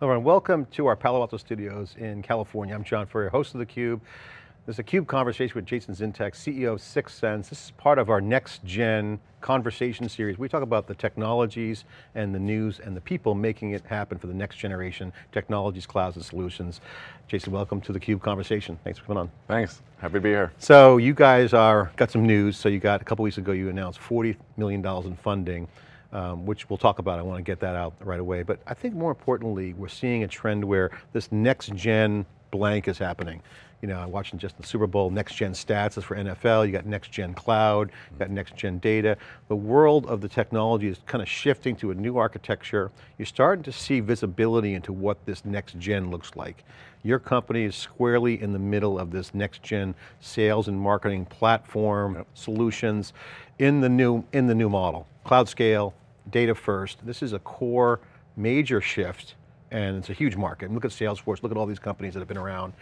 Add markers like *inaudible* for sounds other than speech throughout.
Hello and welcome to our Palo Alto studios in California. I'm John Furrier, host of theCUBE. This is a CUBE conversation with Jason Zintak, CEO of 6sense. This is part of our next gen conversation series. We talk about the technologies and the news and the people making it happen for the next generation, technologies, clouds, and solutions. Jason, welcome to the CUBE conversation. Thanks for coming on. Thanks, happy to be here. So you guys are, got some news. So you got, a couple weeks ago, you announced $40 million in funding um, which we'll talk about. I want to get that out right away. But I think more importantly, we're seeing a trend where this next gen blank is happening. You know, I'm watching just the Super Bowl, next gen stats is for NFL, you got next gen cloud, you got next gen data. The world of the technology is kind of shifting to a new architecture. You're starting to see visibility into what this next gen looks like. Your company is squarely in the middle of this next gen sales and marketing platform yep. solutions in the new in the new model. Cloud scale, data first. This is a core major shift and it's a huge market. look at Salesforce, look at all these companies that have been around.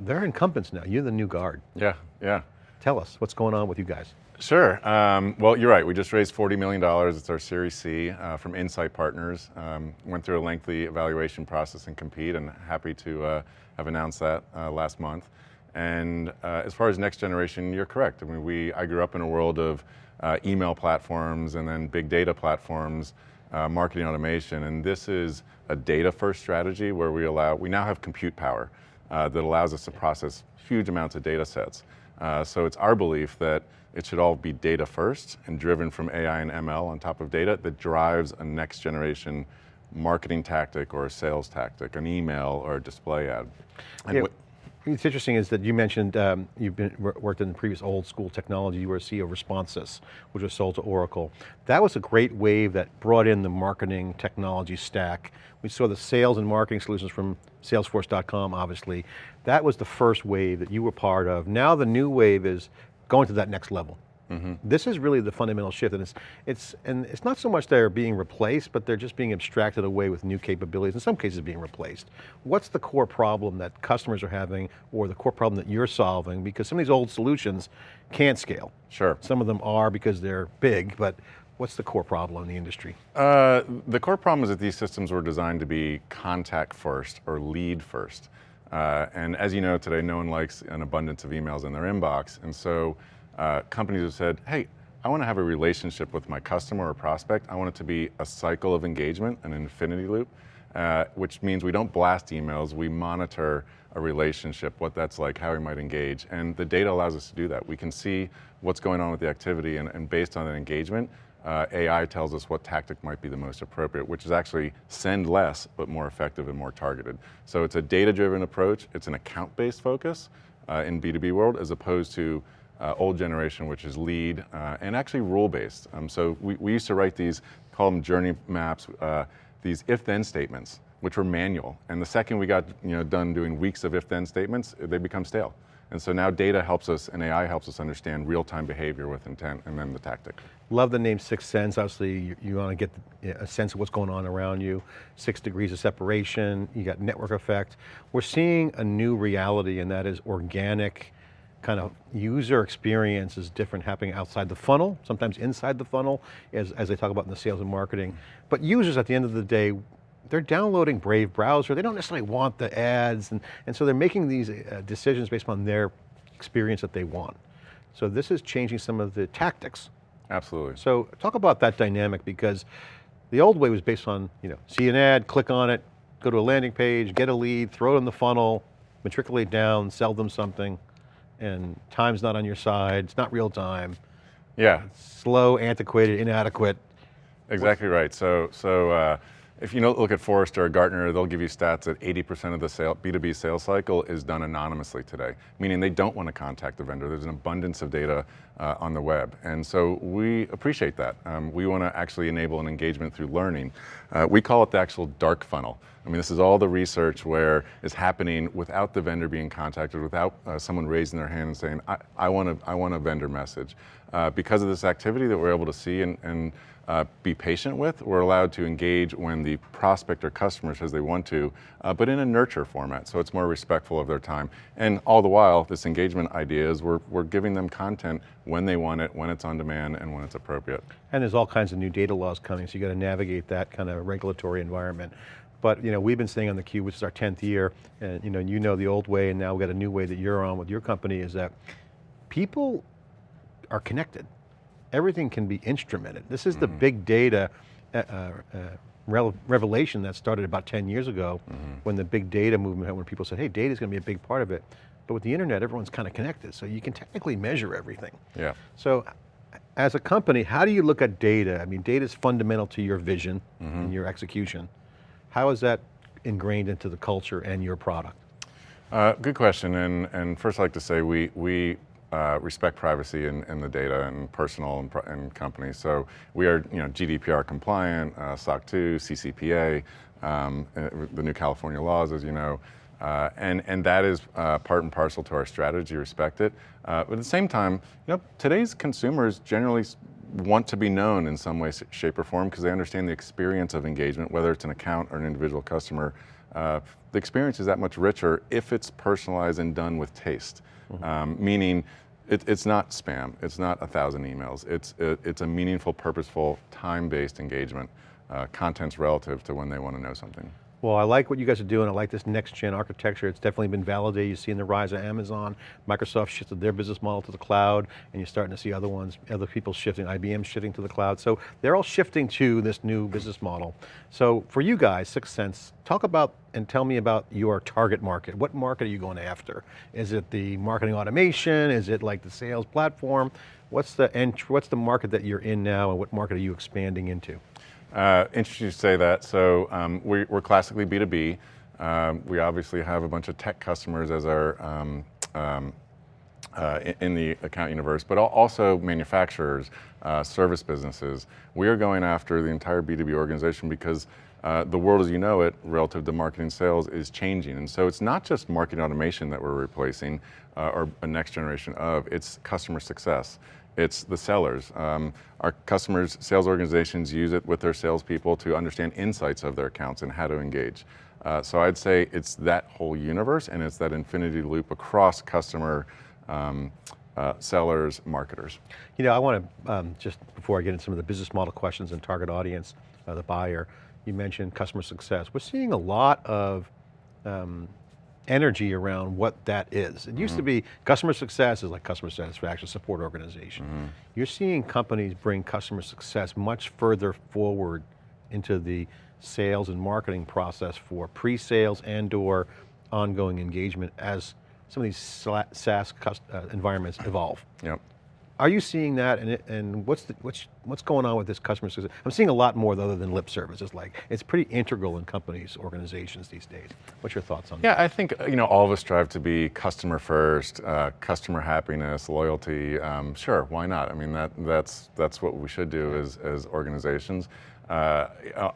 They're incumbents now, you're the new guard. Yeah, yeah. Tell us, what's going on with you guys? Sure, um, well you're right, we just raised $40 million, it's our Series C uh, from Insight Partners. Um, went through a lengthy evaluation process and compete and happy to uh, have announced that uh, last month. And uh, as far as next generation, you're correct. I mean, we, I grew up in a world of uh, email platforms and then big data platforms, uh, marketing automation, and this is a data first strategy where we allow, we now have compute power uh, that allows us to process huge amounts of data sets. Uh, so it's our belief that it should all be data first and driven from AI and ML on top of data that drives a next generation marketing tactic or a sales tactic, an email or a display ad. And yeah. It's interesting is that you mentioned um, you've been worked in the previous old school technology, you were CEO of Responsys, which was sold to Oracle. That was a great wave that brought in the marketing technology stack. We saw the sales and marketing solutions from Salesforce.com, obviously. That was the first wave that you were part of. Now the new wave is going to that next level. Mm -hmm. This is really the fundamental shift and it's, it's, and it's not so much they're being replaced, but they're just being abstracted away with new capabilities, in some cases being replaced. What's the core problem that customers are having or the core problem that you're solving? Because some of these old solutions can't scale. Sure. Some of them are because they're big, but What's the core problem in the industry? Uh, the core problem is that these systems were designed to be contact first or lead first. Uh, and as you know today, no one likes an abundance of emails in their inbox. And so uh, companies have said, hey, I want to have a relationship with my customer or prospect. I want it to be a cycle of engagement, an infinity loop, uh, which means we don't blast emails, we monitor a relationship, what that's like, how we might engage, and the data allows us to do that. We can see what's going on with the activity, and, and based on that engagement, uh, AI tells us what tactic might be the most appropriate, which is actually send less, but more effective and more targeted. So it's a data-driven approach, it's an account-based focus uh, in B2B world, as opposed to uh, old generation, which is lead, uh, and actually rule-based. Um, so we, we used to write these, call them journey maps, uh, these if-then statements, which were manual. And the second we got you know, done doing weeks of if-then statements, they become stale. And so now data helps us and AI helps us understand real-time behavior with intent and then the tactic. Love the name 6sense. Obviously, you, you want to get a sense of what's going on around you. Six degrees of separation, you got network effect. We're seeing a new reality and that is organic kind of user experience is different happening outside the funnel, sometimes inside the funnel, as, as they talk about in the sales and marketing. But users at the end of the day, they're downloading Brave browser, they don't necessarily want the ads, and, and so they're making these uh, decisions based on their experience that they want. So this is changing some of the tactics. Absolutely. So talk about that dynamic because the old way was based on, you know, see an ad, click on it, go to a landing page, get a lead, throw it in the funnel, matriculate down, sell them something and time's not on your side, it's not real time. Yeah. Slow, antiquated, inadequate. Exactly right. So, so uh, if you look at Forrester or Gartner, they'll give you stats that 80% of the sale, B2B sales cycle is done anonymously today, meaning they don't want to contact the vendor. There's an abundance of data uh, on the web. And so we appreciate that. Um, we want to actually enable an engagement through learning. Uh, we call it the actual dark funnel. I mean, this is all the research where it's happening without the vendor being contacted, without uh, someone raising their hand and saying, I, I, want, a, I want a vendor message. Uh, because of this activity that we're able to see and, and uh, be patient with. We're allowed to engage when the prospect or customer says they want to, uh, but in a nurture format, so it's more respectful of their time. And all the while, this engagement idea is we're, we're giving them content when they want it, when it's on demand, and when it's appropriate. And there's all kinds of new data laws coming, so you got to navigate that kind of regulatory environment. but you know, we've been staying on the cube, which is our 10th year, and you know, you know the old way, and now we've got a new way that you're on with your company, is that people are connected. Everything can be instrumented. This is the big data uh, uh, revelation that started about 10 years ago when the big data movement, when people said, hey, data is going to be a big part of it. But with the internet, everyone's kind of connected, so you can technically measure everything. Yeah. So as a company, how do you look at data? I mean, data is fundamental to your vision and your execution. How is that ingrained into the culture and your product? Uh, good question, and, and first I'd like to say we, we uh, respect privacy in the data and personal and, and companies. So we are you know, GDPR compliant, uh, SOC 2, CCPA, um, uh, the new California laws, as you know, uh, and, and that is uh, part and parcel to our strategy, respect it. Uh, but at the same time, you know, today's consumers generally want to be known in some way, shape, or form because they understand the experience of engagement, whether it's an account or an individual customer. Uh, the experience is that much richer if it's personalized and done with taste. Um, meaning, it, it's not spam. It's not a thousand emails. It's it, it's a meaningful, purposeful, time-based engagement. Uh, content's relative to when they want to know something. Well, I like what you guys are doing. I like this next gen architecture. It's definitely been validated. You see in the rise of Amazon, Microsoft shifted their business model to the cloud, and you're starting to see other ones, other people shifting, IBM shifting to the cloud. So they're all shifting to this new business model. So for you guys, 6sense, talk about and tell me about your target market. What market are you going after? Is it the marketing automation? Is it like the sales platform? What's the, what's the market that you're in now and what market are you expanding into? Uh, interesting to say that. So um, we, we're classically B2B. Um, we obviously have a bunch of tech customers as our um, um, uh, in, in the account universe, but also manufacturers, uh, service businesses. We are going after the entire B2B organization because uh, the world as you know it, relative to marketing sales, is changing. And so it's not just marketing automation that we're replacing uh, or a next generation of, it's customer success. It's the sellers. Um, our customers, sales organizations use it with their salespeople to understand insights of their accounts and how to engage. Uh, so I'd say it's that whole universe and it's that infinity loop across customer, um, uh, sellers, marketers. You know, I want to, um, just before I get into some of the business model questions and target audience, uh, the buyer, you mentioned customer success. We're seeing a lot of um, energy around what that is. It used to be customer success is like customer satisfaction support organization. You're seeing companies bring customer success much further forward into the sales and marketing process for pre-sales and or ongoing engagement as some of these SaaS uh, environments evolve. Yep. Are you seeing that, and, and what's, the, what's, what's going on with this customer success? I'm seeing a lot more other than lip service. It's like, it's pretty integral in companies, organizations these days. What's your thoughts on that? Yeah, I think uh, you know all of us strive to be customer first, uh, customer happiness, loyalty. Um, sure, why not? I mean that that's that's what we should do as as organizations. Uh,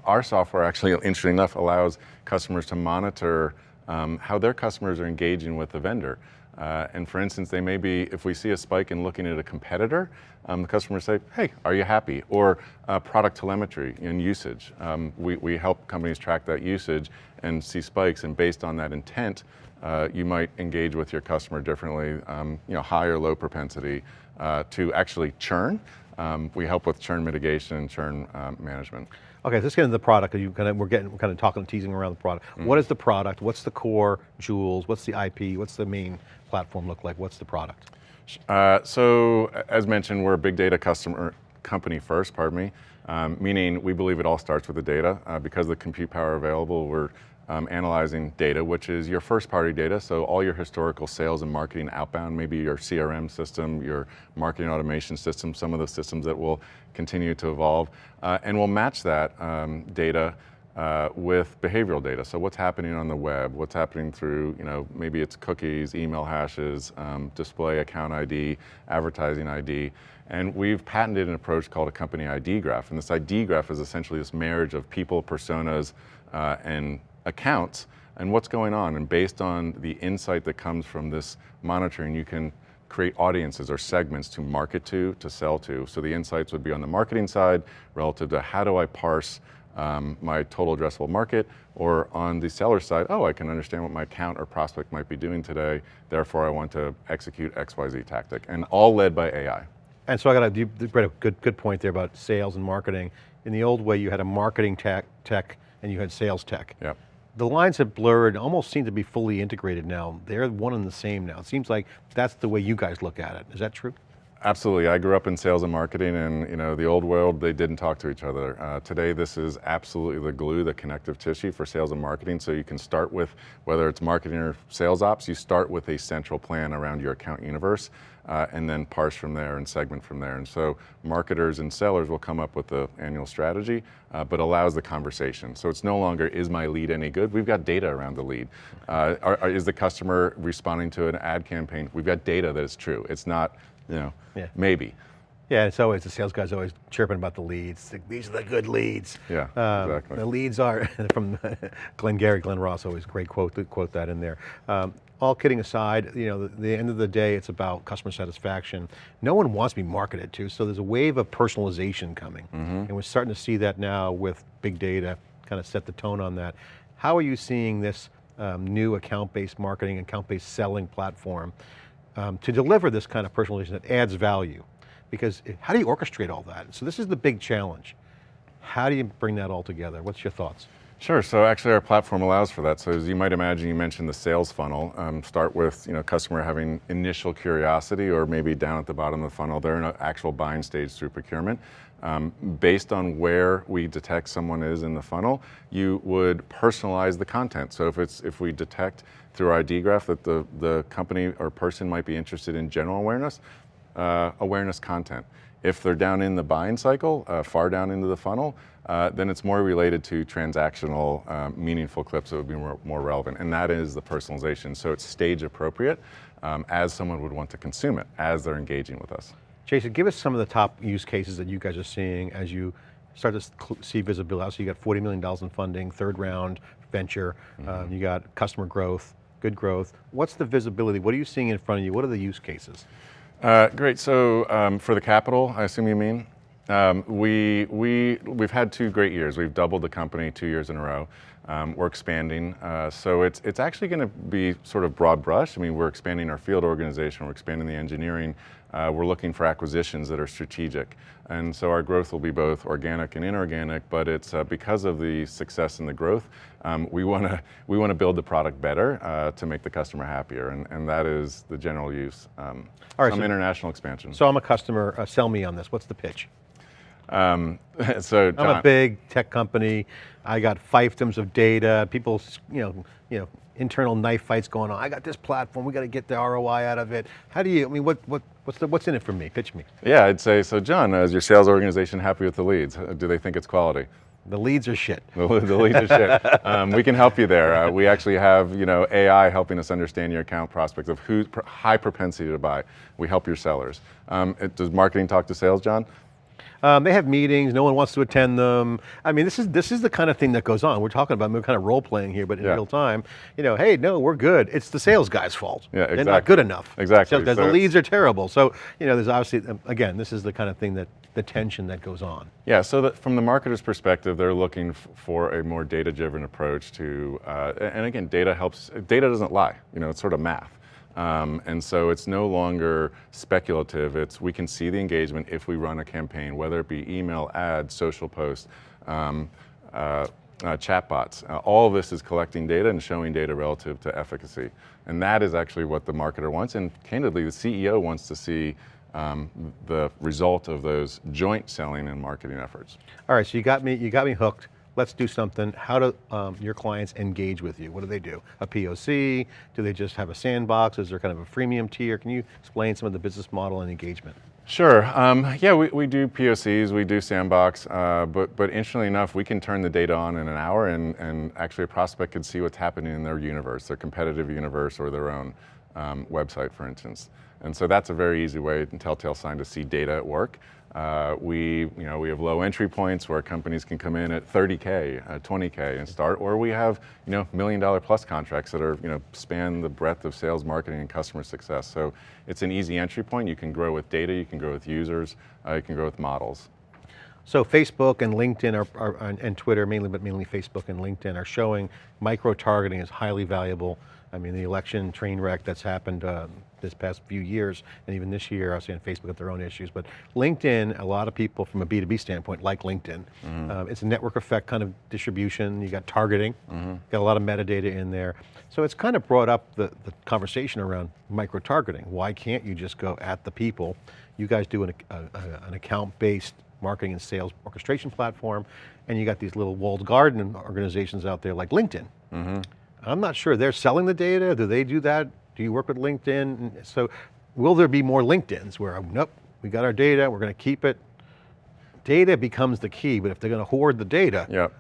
our software actually, interesting enough, allows customers to monitor um, how their customers are engaging with the vendor. Uh, and for instance, they may be, if we see a spike in looking at a competitor, um, the customers say, hey, are you happy? Or uh, product telemetry and usage. Um, we, we help companies track that usage and see spikes, and based on that intent, uh, you might engage with your customer differently, um, you know, high or low propensity uh, to actually churn. Um, we help with churn mitigation and churn um, management. Okay, let's get into the product. You kind of, we're getting, we're kind of talking, teasing around the product. What is the product? What's the core jewels? What's the IP? What's the main platform look like? What's the product? Uh, so, as mentioned, we're a big data customer company first, pardon me, um, meaning we believe it all starts with the data. Uh, because of the compute power available, we're um, analyzing data, which is your first party data. So all your historical sales and marketing outbound, maybe your CRM system, your marketing automation system, some of the systems that will continue to evolve. Uh, and we'll match that um, data uh, with behavioral data. So what's happening on the web, what's happening through, you know, maybe it's cookies, email hashes, um, display account ID, advertising ID. And we've patented an approach called a company ID graph. And this ID graph is essentially this marriage of people, personas, uh, and accounts and what's going on. And based on the insight that comes from this monitoring, you can create audiences or segments to market to, to sell to. So the insights would be on the marketing side relative to how do I parse um, my total addressable market, or on the seller side, oh, I can understand what my account or prospect might be doing today, therefore I want to execute XYZ tactic, and all led by AI. And so I got a, you brought a good, good point there about sales and marketing. In the old way, you had a marketing tech, tech and you had sales tech. Yep. The lines have blurred, almost seem to be fully integrated now. They're one and the same now. It seems like that's the way you guys look at it. Is that true? Absolutely. I grew up in sales and marketing, and you know, the old world, they didn't talk to each other. Uh, today, this is absolutely the glue, the connective tissue for sales and marketing. So you can start with whether it's marketing or sales ops. You start with a central plan around your account universe, uh, and then parse from there and segment from there. And so marketers and sellers will come up with the annual strategy, uh, but allows the conversation. So it's no longer is my lead any good? We've got data around the lead. Uh, are, are, is the customer responding to an ad campaign? We've got data that is true. It's not you know, Yeah. maybe. Yeah, it's always, the sales guy's always chirping about the leads. These are the good leads. Yeah, Um, exactly. The leads are, *laughs* from *laughs* Glenn Gary, Glen Ross, always great quote, to quote that in there. Um, all kidding aside, you know, the, the end of the day, it's about customer satisfaction. No one wants to be marketed to, so there's a wave of personalization coming. Mm-hmm. And we're starting to see that now with big data, kind of set the tone on that. How are you seeing this um, new account-based marketing, account-based selling platform um, to deliver this kind of personalization that adds value? Because how do you orchestrate all that? So this is the big challenge. How do you bring that all together? What's your thoughts? Sure. So actually, our platform allows for that. So as you might imagine, you mentioned the sales funnel. Um, start with you know customer having initial curiosity, or maybe down at the bottom of the funnel, they're in an actual buying stage through procurement. Um, based on where we detect someone is in the funnel, you would personalize the content. So if it's if we detect through our ID graph that the the company or person might be interested in general awareness, uh, awareness content. If they're down in the buying cycle, uh, far down into the funnel, uh, then it's more related to transactional, um, meaningful clips that would be more, more relevant, and that is the personalization. So it's stage appropriate um, as someone would want to consume it as they're engaging with us. Jason, give us some of the top use cases that you guys are seeing as you start to see visibility. So you got $40 million in funding, third round venture, um, you got customer growth, good growth. What's the visibility? What are you seeing in front of you? What are the use cases? Uh, great. So um, for the capital, I assume you mean. Um, we we we've had two great years. We've doubled the company two years in a row. Um, we're expanding, uh, so it's it's actually going to be sort of broad brush. I mean, we're expanding our field organization. We're expanding the engineering. Uh, we're looking for acquisitions that are strategic, and so our growth will be both organic and inorganic. But it's uh, because of the success and the growth, um, we want to we want to build the product better uh, to make the customer happier, and, and that is the general use. Um, All right, some so- international expansion. So I'm a customer, uh, sell me on this. What's the pitch? Um, *laughs* so I'm a big tech company. I got fiefdoms of data. People, you know, you know, internal knife fights going on. I got this platform. We got to get the ROI out of it. How do you? I mean, what, what, what's the, what's in it for me? Pitch me. yeah, I'd say so. John, is your sales organization happy with the leads? Uh, Do they think it's quality? The leads are shit. The, leads are shit. *laughs* Um, we can help you there. Uh, we actually have you know AI helping us understand your account prospects of who's pr- high propensity to buy. We help your sellers. Um, it, does marketing talk to sales, John? Um, they have meetings. No one wants to attend them. I mean, this is this is the kind of thing that goes on. We're talking about we're kind of role playing here, but in Yeah. real time. You know, hey, no, we're good. It's the sales guy's fault. Yeah, exactly. They're not good enough. Exactly. So the- So the leads are terrible. So you know, there's obviously um, again, this is the kind of thing that the tension that goes on. Yeah, so that from the marketer's perspective, they're looking for a more data-driven approach to, uh, and again, data helps, data doesn't lie, you know, it's sort of math. Um, and so it's no longer speculative, it's we can see the engagement if we run a campaign, whether it be email, ads, social posts, um, uh, uh, chatbots. Uh, all of this is collecting data and showing data relative to efficacy. And that is actually what the marketer wants, and candidly, the CEO wants to see um, the result of those joint selling and marketing efforts. All right, so you got me, you got me hooked. Let's do something. How do um, your clients engage with you? What do they do? A POC? Do they just have a sandbox? Is there kind of a freemium tier? Can you explain some of the business model and engagement? Sure. Um, yeah, we, we do POCs, we do sandbox, uh, but but interestingly enough, we can turn the data on in an hour, and and actually a prospect can see what's happening in their universe, their competitive universe, or their own um, website, for instance. And so that's a very easy way and telltale sign to see data at work. Uh, we, you know, we have low entry points where companies can come in at 30k, uh, 20k, and start, or we have, you know, million dollar plus contracts that are, you know, span the breadth of sales, marketing, and customer success. So it's an easy entry point. You can grow with data, you can grow with users, uh, you can grow with models. So Facebook and LinkedIn are, are, and- Twitter mainly, but mainly Facebook and LinkedIn are showing micro-targeting is highly valuable. I mean, the election train wreck that's happened uh, this past few years, and even this year, I was saying Facebook got their own issues, but LinkedIn, a lot of people from a B2B standpoint like LinkedIn. Mm-hmm. Um, it's a network effect kind of distribution, you got targeting, mm-hmm. got a lot of metadata in there. So it's kind of brought up the, the conversation around micro-targeting. Why can't you just go at the people? You guys do an, a, a- an account-based marketing and sales orchestration platform, and you got these little walled garden organizations out there like LinkedIn. Mm-hmm. I'm not sure, they're selling the data, do they do that? Do you work with LinkedIn? So will there be more LinkedIns where, nope, we got our data, we're going to keep it. Data becomes the key, but if they're going to hoard the data, Yep.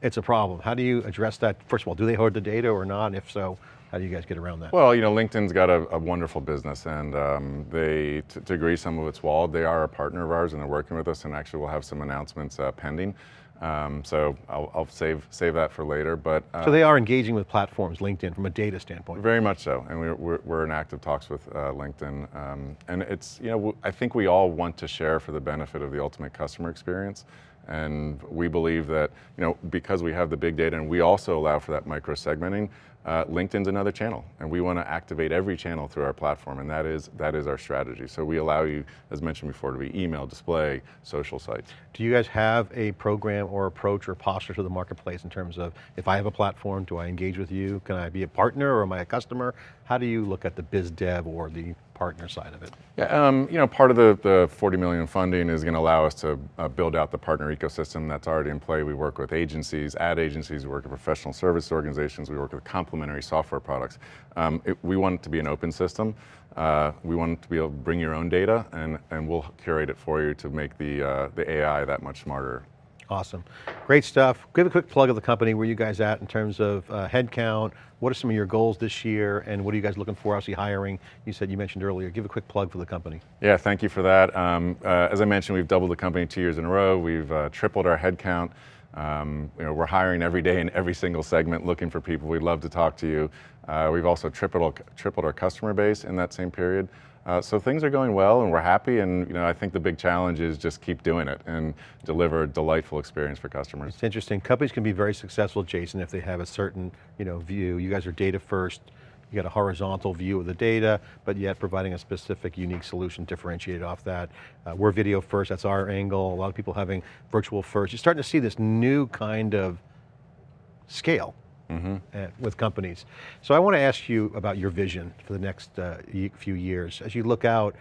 it's a problem. How do you address that? First of all, do they hoard the data or not? If so, how do you guys get around that? Well, you know, LinkedIn's got a, a wonderful business, and um, they, to, to agree some of it's walled, they are a partner of ours, and they're working with us, and actually we'll have some announcements uh, pending. Um, so I'll, I'll save save that for later, but uh, so they are engaging with platforms, LinkedIn, from a data standpoint. very much so, and we're, we're, we're in active talks with uh, LinkedIn, um, and it's you know I think we all want to share for the benefit of the ultimate customer experience, and we believe that you know because we have the big data and we also allow for that micro segmenting, uh, LinkedIn's another channel, and we want to activate every channel through our platform, and that is that is our strategy. So we allow you, as mentioned before, to be email, display, social sites. Do you guys have a program or approach or posture to the marketplace in terms of, if I have a platform, do I engage with you? Can I be a partner or am I a customer? How do you look at the biz dev or the partner side of it? Yeah, um, you know, part of the, the 40 million funding is going to allow us to uh, build out the partner ecosystem that's already in play. We work with agencies, ad agencies, we work with professional service organizations, we work with complementary software products. Um, it, we want it to be an open system. Uh, we want to be able to bring your own data, and, and we'll curate it for you to make the, uh, the AI that much smarter. Awesome, great stuff. Give a quick plug of the company, where you guys at in terms of uh, headcount, what are some of your goals this year, and what are you guys looking for, obviously hiring, you said, you mentioned earlier, give a quick plug for the company. Yeah, thank you for that. Um, uh, as I mentioned, we've doubled the company two years in a row. We've uh, tripled our headcount. Um, you know, we're hiring every day in every single segment, looking for people. We'd love to talk to you. Uh, we've also tripled, tripled our customer base in that same period. Uh, so things are going well, and we're happy. And you know, I think the big challenge is just keep doing it and deliver a delightful experience for customers. It's interesting, companies can be very successful, Jason, if they have a certain you know, view. You guys are data first, you got a horizontal view of the data, but yet providing a specific, unique solution differentiated off that. Uh, we're video first, that's our angle. A lot of people having virtual first. You're starting to see this new kind of scale uh, with companies. So I want to ask you about your vision for the next uh, few years. As you look out,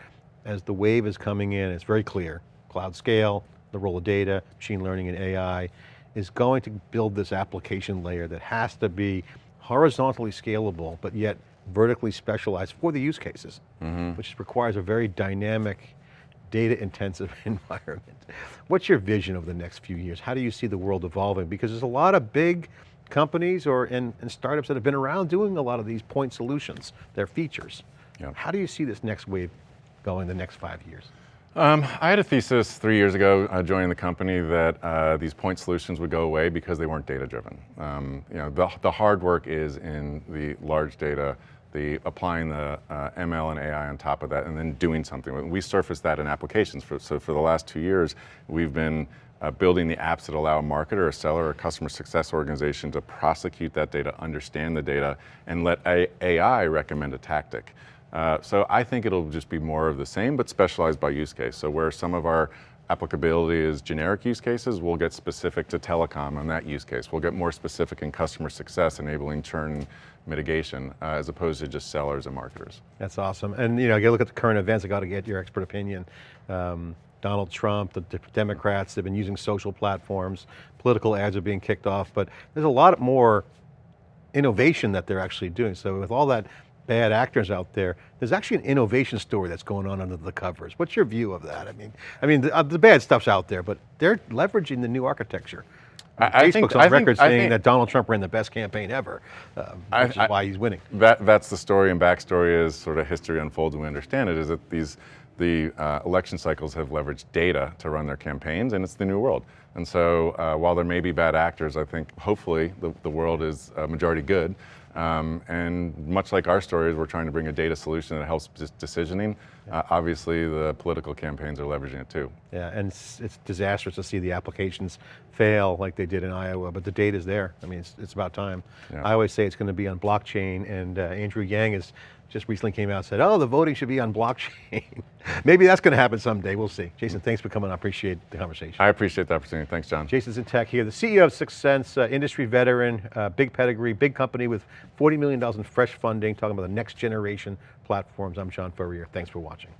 as the wave is coming in, it's very clear, cloud scale, the role of data, machine learning and AI, is going to build this application layer that has to be horizontally scalable, but yet vertically specialized for the use cases, which requires a very dynamic, data intensive *laughs* environment. What's your vision of the next few years? How do you see the world evolving? Because there's a lot of big companies or and, and startups that have been around doing a lot of these point solutions, their features. Yeah. How do you see this next wave going the next five years? Um, I had a thesis three years ago uh, joining the company that uh, these point solutions would go away because they weren't data driven. Um, you know, the, the hard work is in the large data, the applying the uh, ML and AI on top of that, and then doing something. We surface that in applications. For, so for the last two years, we've been uh, building the apps that allow a marketer, a seller, or a customer success organization to prosecute that data, understand the data, and let a- AI recommend a tactic. Uh, so I think it'll just be more of the same, but specialized by use case. So where some of our applicability is generic use cases, we'll get specific to telecom on that use case. We'll get more specific in customer success, enabling churn mitigation, uh, as opposed to just sellers and marketers. That's awesome. And you know, you look at the current events, I got to get your expert opinion. Um, Donald Trump, the Democrats, they've been using social platforms, political ads are being kicked off, but there's a lot more innovation that they're actually doing. So with all that bad actors out there, there's actually an innovation story that's going on under the covers. What's your view of that? I mean, I mean, the, uh, the bad stuff's out there, but they're leveraging the new architecture. I- Facebook's think- on I record I saying think- that Donald Trump ran the best campaign ever, I- which is I- why he's winning. That, that's the story and backstory as sort of history unfolds and we understand it, is that these, the uh, election cycles have leveraged data to run their campaigns and it's the new world. And so uh, while there may be bad actors, I think hopefully the, the world is uh, majority good. Um, and much like our stories, we're trying to bring a data solution that helps decisioning. Uh, obviously, the political campaigns are leveraging it too. Yeah, and it's, it's disastrous to see the applications fail like they did in Iowa, but the data's there. I mean, it's, it's about time. Yeah. I always say it's going to be on blockchain, and uh, Andrew Yang has just recently came out and said, oh, the voting should be on blockchain. *laughs* Maybe that's going to happen someday, we'll see. Jason, thanks for coming, I appreciate the conversation. I appreciate the opportunity. Thanks, John. Jason Zintak here, the CEO of 6sense, uh, industry veteran, uh, big pedigree, big company with $40 million in fresh funding, talking about the next generation platforms. I'm John Furrier, thanks for watching.